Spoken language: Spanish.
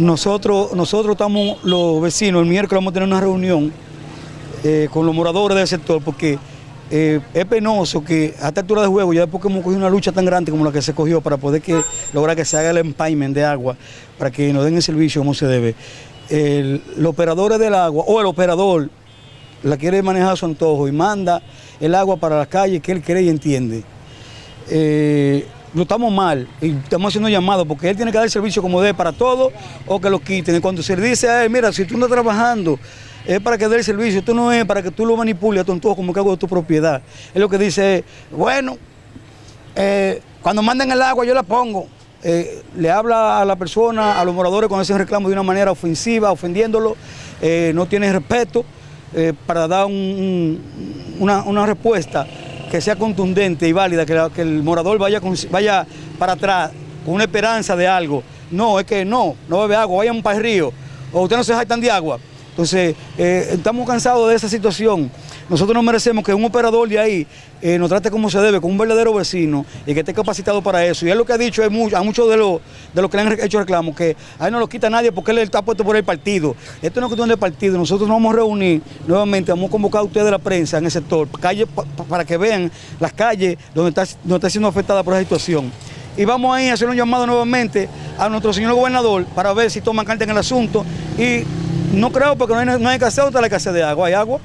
Nosotros, nosotros estamos, los vecinos, el miércoles vamos a tener una reunión eh, con los moradores del sector porque eh, es penoso que a esta altura de juego, ya después que hemos cogido una lucha tan grande como la que se cogió para poder que, lograr que se haga el empayment de agua, para que nos den el servicio como se debe, el, los operadores del agua o el operador la quiere manejar a su antojo y manda el agua para la calle que él cree y entiende. Eh, no estamos mal y estamos haciendo llamados porque él tiene que dar servicio como debe para todo o que lo quiten. Cuando se le dice a él, mira, si tú no trabajando, es para que dé el servicio, esto no es para que tú lo manipules a tu antojo como que hago de tu propiedad. Es lo que dice, bueno, eh, cuando manden el agua yo la pongo. Eh, le habla a la persona, a los moradores con ese reclamo de una manera ofensiva, ofendiéndolo, eh, no tiene respeto para dar un, un, una, una respuesta que sea contundente y válida, que, el morador vaya, vaya para atrás con una esperanza de algo. No, es que no, no bebe agua, vayan para el río, o usted no se jactan de agua. Entonces, eh, estamos cansados de esa situación. Nosotros nos merecemos que un operador de ahí eh, nos trate como se debe, con un verdadero vecino y que esté capacitado para eso. Y es lo que ha dicho a muchos de los de los que le han hecho reclamos, que ahí no lo quita nadie porque él está puesto por el partido. Esto no es cuestión del partido, nosotros nos vamos a reunir nuevamente, vamos a convocar a ustedes de la prensa en el sector, calle, para que vean las calles donde está, donde está siendo afectada por esa situación. Y vamos ahí a hacer un llamado nuevamente a nuestro señor gobernador para ver si toman carta en el asunto y no creo porque no hay, no hay escasez, otra la escasez de agua, hay agua.